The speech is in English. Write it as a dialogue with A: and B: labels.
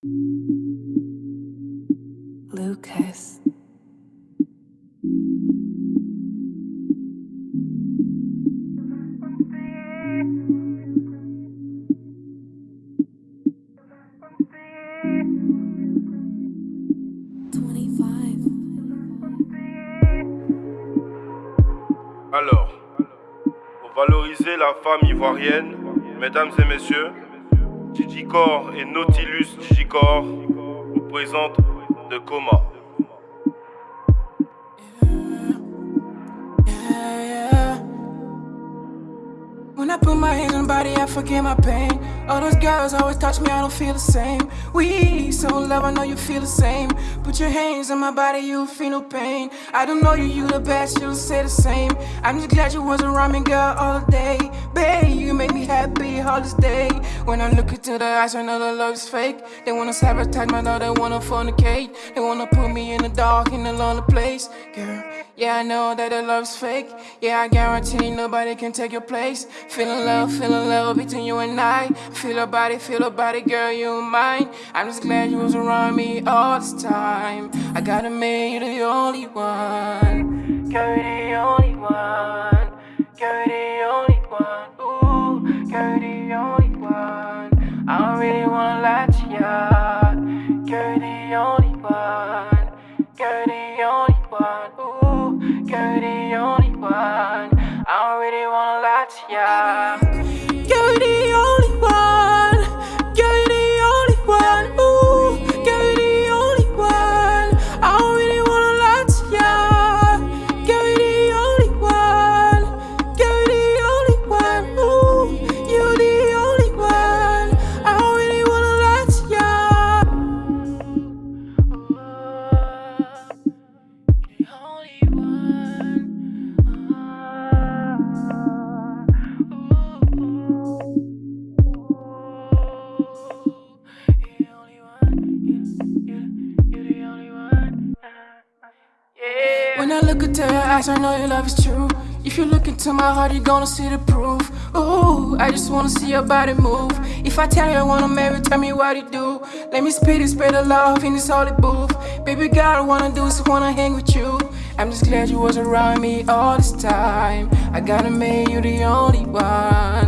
A: Lucas.
B: Alors, pour valoriser la femme ivoirienne, mesdames et messieurs, Digicore et Nautilus Digicore vous présente de Coma.
C: When I put my hands on body, I forget my pain. All those girls always touch me, I don't feel the same. We so in love, I know you feel the same. Put your hands on my body, you'll feel no pain. I don't know you, you the best, you'll say the same. I'm just glad you wasn't me, girl, all day. Babe, you make me happy all this day. When I look into the eyes, I know the love is fake. They wanna sabotage my love, they wanna fornicate. They wanna put yeah, I know that the love's fake. Yeah, I guarantee nobody can take your place. Feeling love, feeling love between you and I. Feel your body, feel your body, girl, you mine. I'm just glad you was around me all this time. I gotta make you the only one. Girl, the only one. Ooh, When I look into your eyes, I know your love is true. If you look into my heart, you're gonna see the proof. Ooh, I just wanna see your body move. If I tell you I wanna marry, tell me what you do. Let me spit it, spread the love in this holy booth. Baby girl, I wanna do is wanna hang with you. I'm just glad you was around me all this time. I gotta make you the only one.